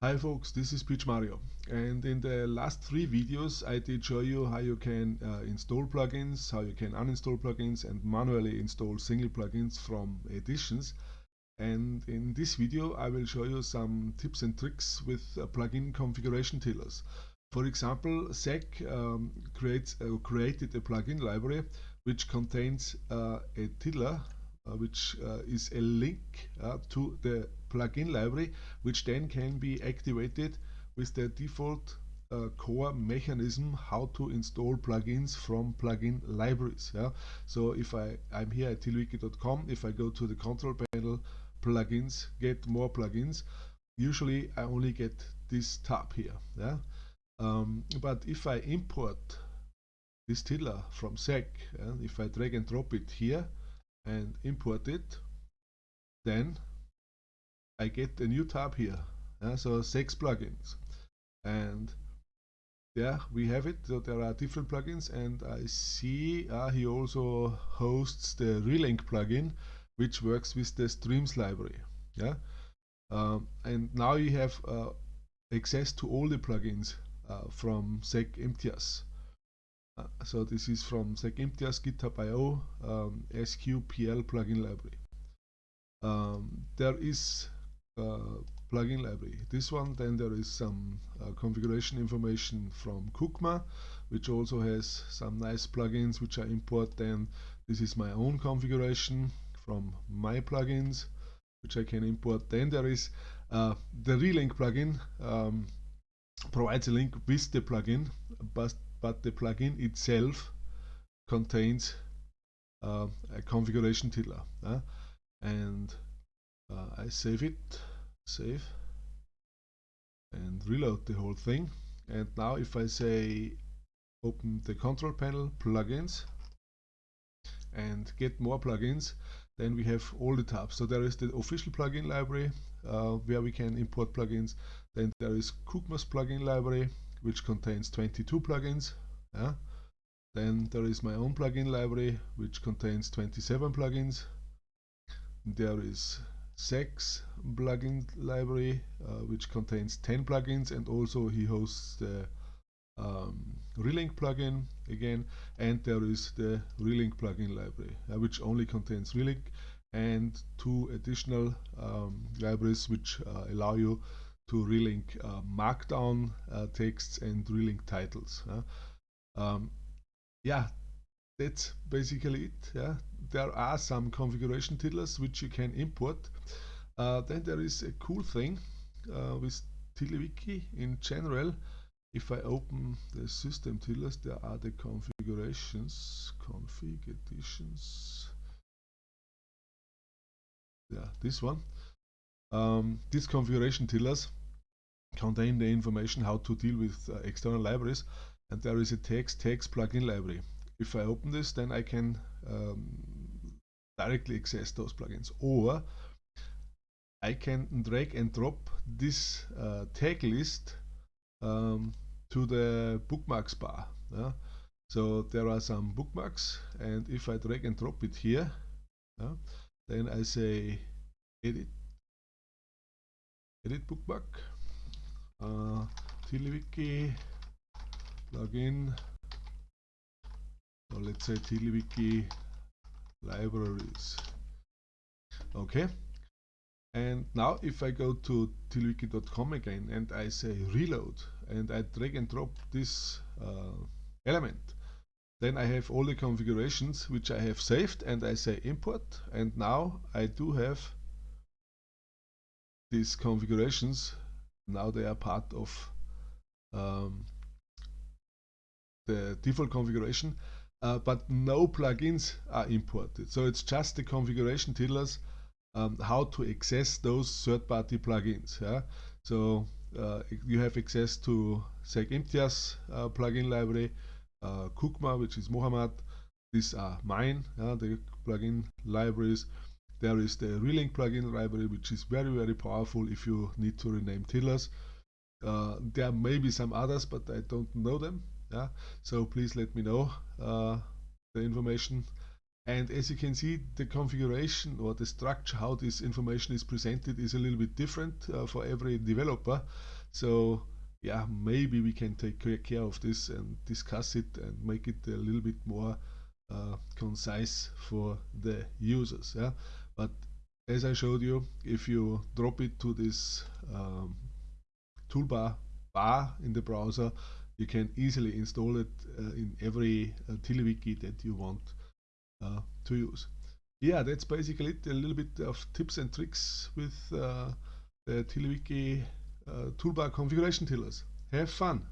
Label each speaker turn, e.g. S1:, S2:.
S1: Hi folks, this is Pietsch Mario and in the last three videos I did show you how you can uh, install plugins, how you can uninstall plugins and manually install single plugins from editions and in this video I will show you some tips and tricks with uh, plugin configuration tiddlers. For example, Saq um, creates, uh, created a plugin library which contains uh, a tiddler uh, which uh, is a link to the plugin library which then can be activated with the default uh, core mechanism how to install plugins from plugin libraries yeah? So if i i'm here at tiddlywiki.com if i go to the control panel plugins get more plugins usually i only get this tab here yeah? Um, but if i import this tiddler from Saq and if i drag and drop it here and import it then I get a new tab here. So six plugins. And yeah, we have it. So there are different plugins and I see uh, he also hosts the Relink plugin which works with the Streams library. Yeah, um, And now you have uh, access to all the plugins uh, from Imtiaz. Uh, so this is from Imtiaz GitHub.io um, SQPL plugin library. Um, there is plugin library. This one, then there is some uh, configuration information from Kookma, which also has some nice plugins which I import. Then this is my own configuration from my plugins, which I can import. Then there is uh, the Relink plugin um, provides a link with the plugin, but but the plugin itself contains uh, a configuration tiddler. Uh, and uh, I save it save and reload the whole thing. And now if I say open the control panel plugins and get more plugins then we have all the tabs. So there is the official plugin library uh, where we can import plugins. Then there is Kookma's plugin library which contains 22 plugins yeah? then there is my own plugin library which contains 27 plugins. There is Saq's plugin library uh, which contains 10 plugins and also he hosts the um, Relink plugin again and there is the Relink plugin library uh, which only contains Relink and two additional um, libraries which uh, allow you to relink uh, markdown uh, texts and relink titles. Um, yeah, that's basically it. Yeah, there are some configuration tiddlers which you can import. Uh, then there is a cool thing uh, with TiddlyWiki in general. If I open the system tiddlers, there are the configurations, config editions. Yeah, this one. Um, these configuration tiddlers contain the information how to deal with uh, external libraries and there is a text text plugin library if I open this, then I can um, directly access those plugins. Or I can drag and drop this uh, tag list um, to the bookmarks bar. Yeah? So there are some bookmarks, and if I drag and drop it here, yeah, then I say edit, edit bookmark, uh, TiddlyWiki plugin so let's say TiddlyWiki libraries. Okay. And now if I go to tiddlywiki.com again and I say reload and I drag and drop this uh, element, then I have all the configurations which I have saved and I say import and now I do have these configurations. Now they are part of um, the default configuration uh, but no plugins are imported. So it's just the configuration tiddlers um, how to access those third-party plugins. Yeah? So uh, you have access to Saq Imtiaz uh, plugin library, uh, Kookma, which is Mohammed. These are mine, yeah, the plugin libraries. There is the Relink plugin library, which is very, very powerful if you need to rename tiddlers. Uh, there may be some others, but I don't know them yeah so please let me know uh, the information. And as you can see the configuration or the structure how this information is presented is a little bit different uh, for every developer. So yeah maybe we can take care of this and discuss it and make it a little bit more uh, concise for the users yeah. But as I showed you if you drop it to this um, toolbar bar in the browser you can easily install it uh, in every uh, that you want uh, to use. Yeah, that's basically it. A little bit of tips and tricks with uh, the TiddlyWiki uh, toolbar configuration tiddlers. Have fun!